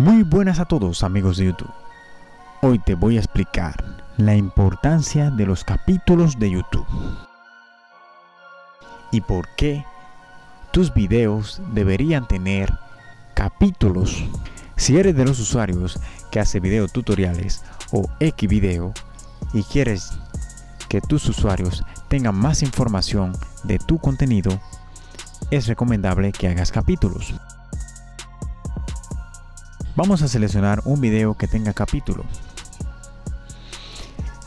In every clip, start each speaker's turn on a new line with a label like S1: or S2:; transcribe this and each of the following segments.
S1: Muy buenas a todos amigos de YouTube. Hoy te voy a explicar la importancia de los capítulos de YouTube. Y por qué tus videos deberían tener capítulos. Si eres de los usuarios que hace video tutoriales o X video y quieres que tus usuarios tengan más información de tu contenido, es recomendable que hagas capítulos. Vamos a seleccionar un video que tenga capítulo.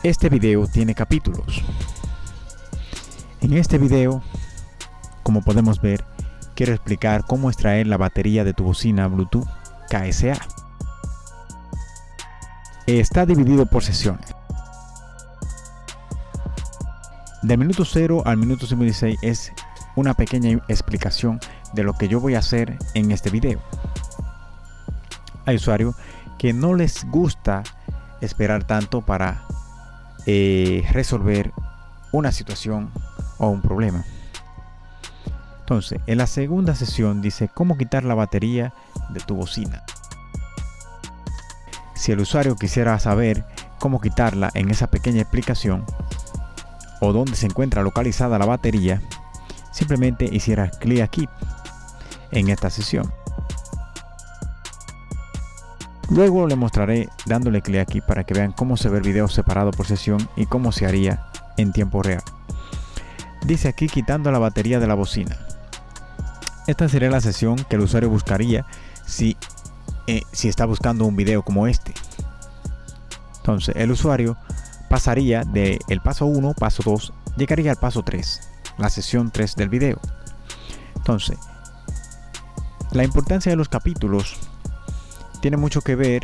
S1: Este video tiene capítulos. En este video, como podemos ver, quiero explicar cómo extraer la batería de tu bocina Bluetooth KSA. Está dividido por sesiones. Del minuto 0 al minuto 56 es una pequeña explicación de lo que yo voy a hacer en este video. Hay usuarios que no les gusta esperar tanto para eh, resolver una situación o un problema. Entonces, en la segunda sesión dice cómo quitar la batería de tu bocina. Si el usuario quisiera saber cómo quitarla en esa pequeña explicación o dónde se encuentra localizada la batería, simplemente hiciera clic aquí en esta sesión. Luego le mostraré dándole clic aquí para que vean cómo se ve el video separado por sesión y cómo se haría en tiempo real. Dice aquí quitando la batería de la bocina. Esta sería la sesión que el usuario buscaría si, eh, si está buscando un video como este. Entonces el usuario pasaría del el paso 1, paso 2, llegaría al paso 3, la sesión 3 del video. Entonces, la importancia de los capítulos tiene mucho que ver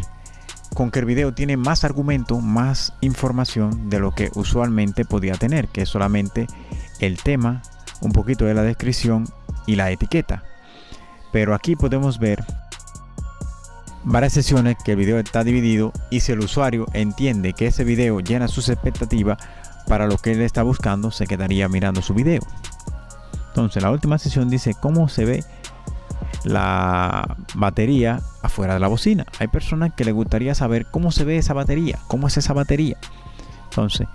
S1: con que el video tiene más argumento, más información de lo que usualmente podía tener, que es solamente el tema, un poquito de la descripción y la etiqueta. Pero aquí podemos ver varias sesiones que el video está dividido y si el usuario entiende que ese video llena sus expectativas para lo que él está buscando, se quedaría mirando su video. Entonces la última sesión dice cómo se ve la batería afuera de la bocina. Hay personas que les gustaría saber cómo se ve esa batería, cómo es esa batería. Entonces,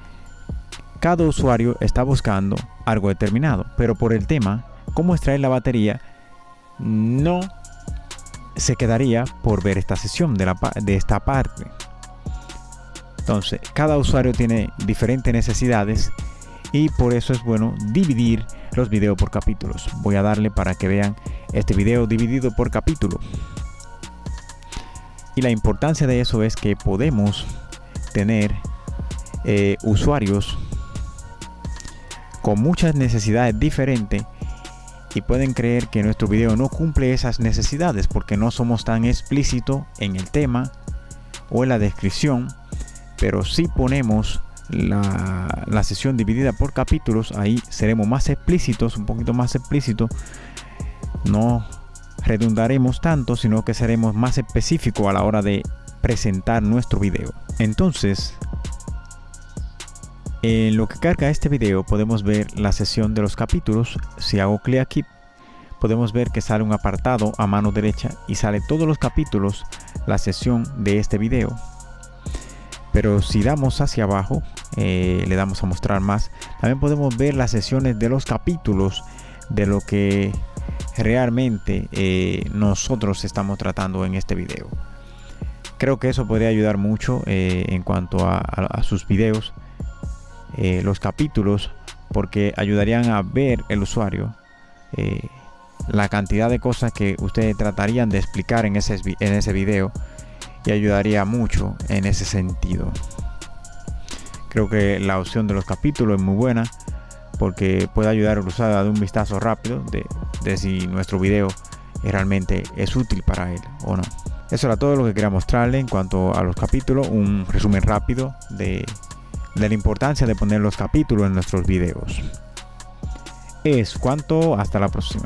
S1: cada usuario está buscando algo determinado, pero por el tema, cómo extraer la batería, no se quedaría por ver esta sesión de, la, de esta parte. Entonces, cada usuario tiene diferentes necesidades y por eso es bueno dividir los videos por capítulos. Voy a darle para que vean este video dividido por capítulo. Y la importancia de eso es que podemos tener eh, usuarios con muchas necesidades diferentes y pueden creer que nuestro video no cumple esas necesidades porque no somos tan explícitos en el tema o en la descripción, pero si ponemos la, sesión dividida por capítulos, ahí seremos más explícitos, un poquito más explícitos. No redundaremos tanto, sino que seremos más específicos a la hora de presentar nuestro video. Entonces, en lo que carga este video podemos ver la sesión de los capítulos. Si hago clic aquí, podemos ver que sale un apartado a mano derecha y sale todos los capítulos, la sesión de este video. Pero si damos hacia abajo, eh, le damos a mostrar más. También podemos ver las sesiones de los capítulos de lo que realmente eh, nosotros estamos tratando en este video. Creo que eso podría ayudar mucho eh, en cuanto a, sus videos, los capítulos, porque ayudarían a ver el usuario la cantidad de cosas que ustedes tratarían de explicar en ese, en ese video y ayudaría mucho en ese sentido. Creo que la opción de los capítulos es muy buena porque puede ayudar al usuario a dar un vistazo rápido de, si nuestro video realmente es útil para él o no. Eso era todo lo que quería mostrarle en cuanto a los capítulos, un resumen rápido de, de la importancia de poner los capítulos en nuestros videos. Es cuanto, hasta la próxima.